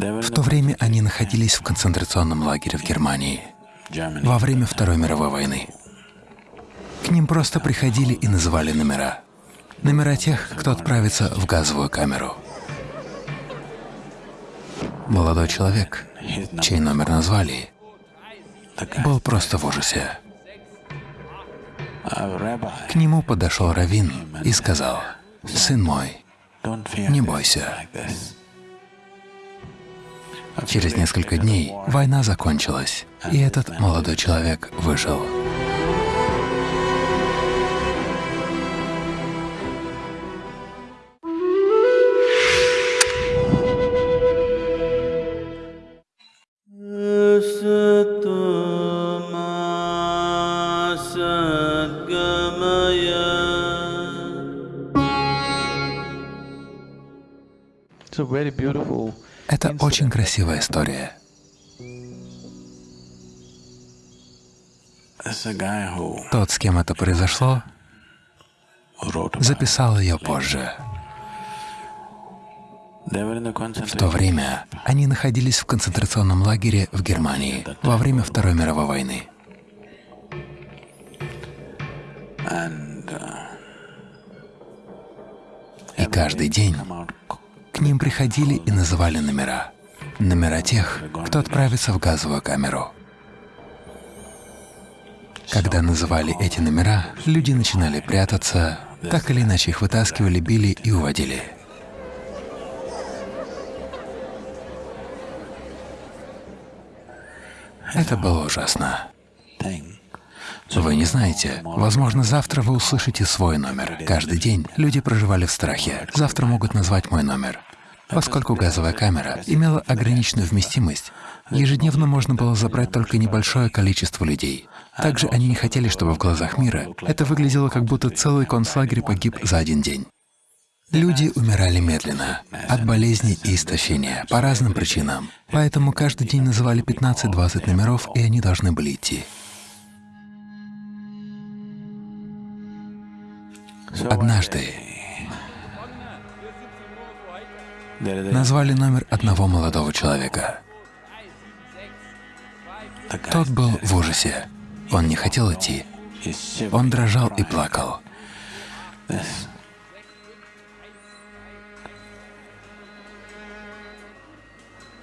В то время они находились в концентрационном лагере в Германии во время Второй мировой войны. К ним просто приходили и называли номера. Номера тех, кто отправится в газовую камеру. Молодой человек, чей номер назвали, был просто в ужасе. К нему подошел Равин и сказал, «Сын мой, не бойся». Через несколько дней война закончилась, и этот молодой человек выжил. Это очень красивая история. Тот, с кем это произошло, записал ее позже. В то время они находились в концентрационном лагере в Германии во время Второй мировой войны. И каждый день к ним приходили и называли номера. Номера тех, кто отправится в газовую камеру. Когда называли эти номера, люди начинали прятаться, так или иначе их вытаскивали, били и уводили. Это было ужасно. Вы не знаете, возможно, завтра вы услышите свой номер. Каждый день люди проживали в страхе. Завтра могут назвать мой номер. Поскольку газовая камера имела ограниченную вместимость, ежедневно можно было забрать только небольшое количество людей. Также они не хотели, чтобы в глазах мира это выглядело, как будто целый концлагерь погиб за один день. Люди умирали медленно, от болезней и истощения, по разным причинам. Поэтому каждый день называли 15-20 номеров, и они должны были идти. Однажды назвали номер одного молодого человека. Тот был в ужасе. Он не хотел идти. Он дрожал и плакал.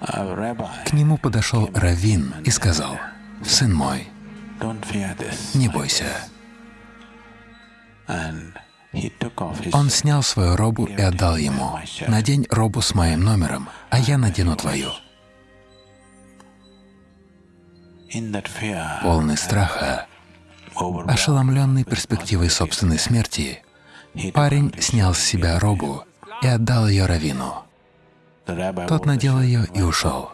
К нему подошел Равин и сказал, «Сын мой, не бойся». Он снял свою робу и отдал ему. «Надень робу с моим номером, а я надену твою». Полный страха, ошеломленный перспективой собственной смерти, парень снял с себя робу и отдал ее Равину. Тот надел ее и ушел.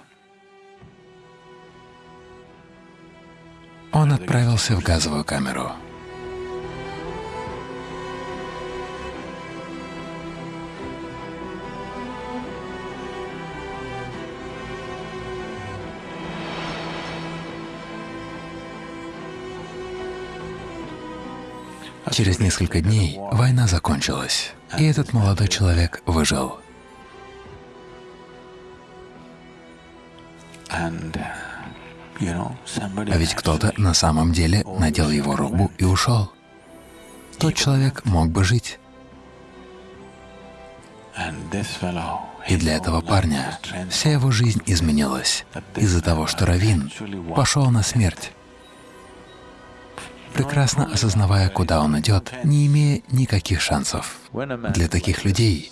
Он отправился в газовую камеру. Через несколько дней война закончилась, и этот молодой человек выжил. А ведь кто-то на самом деле надел его робу и ушел. Тот человек мог бы жить. И для этого парня вся его жизнь изменилась из-за того, что Равин пошел на смерть прекрасно осознавая, куда он идет, не имея никаких шансов. Для таких людей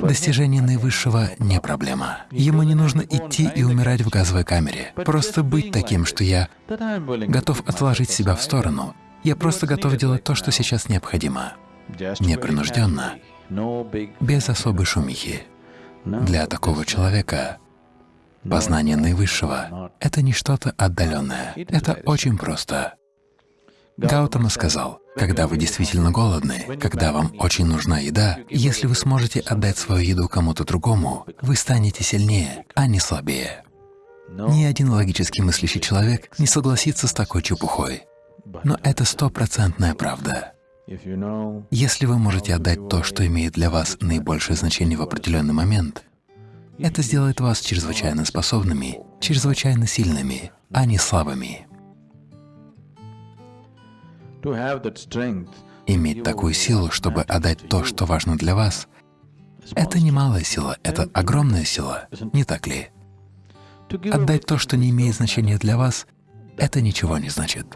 достижение наивысшего не проблема. Ему не нужно идти и умирать в газовой камере. Просто быть таким, что я готов отложить себя в сторону. Я просто готов делать то, что сейчас необходимо. Непринужденно, без особой шумихи. Для такого человека познание наивысшего — это не что-то отдаленное. Это очень просто. Гаутама сказал, когда вы действительно голодны, когда вам очень нужна еда, если вы сможете отдать свою еду кому-то другому, вы станете сильнее, а не слабее. Ни один логически мыслящий человек не согласится с такой чепухой. Но это стопроцентная правда. Если вы можете отдать то, что имеет для вас наибольшее значение в определенный момент, Это сделает вас чрезвычайно способными, чрезвычайно сильными, а не слабыми. Иметь такую силу, чтобы отдать то, что важно для вас, это не малая сила, это огромная сила, не так ли? Отдать то, что не имеет значения для вас, это ничего не значит.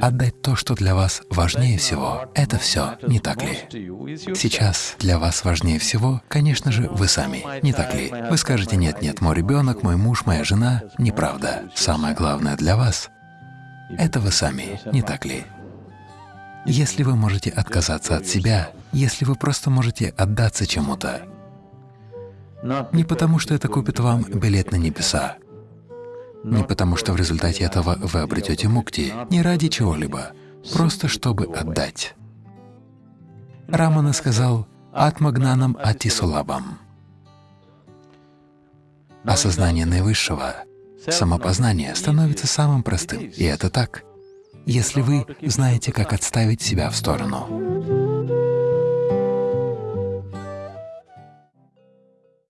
Отдать то, что для вас важнее всего, это все, не так ли? Сейчас для вас важнее всего, конечно же, вы сами, не так ли? Вы скажете, нет-нет, мой ребенок, мой муж, моя жена. Неправда. Самое главное для вас — это вы сами, не так ли? Если вы можете отказаться от себя, если вы просто можете отдаться чему-то, не потому что это купит вам билет на небеса, не потому что в результате этого вы обретете мукти, не ради чего-либо, просто чтобы отдать. Рамана сказал «Атмагнанам атисулабам» — осознание наивысшего, самопознание становится самым простым, и это так если вы знаете, как отставить себя в сторону.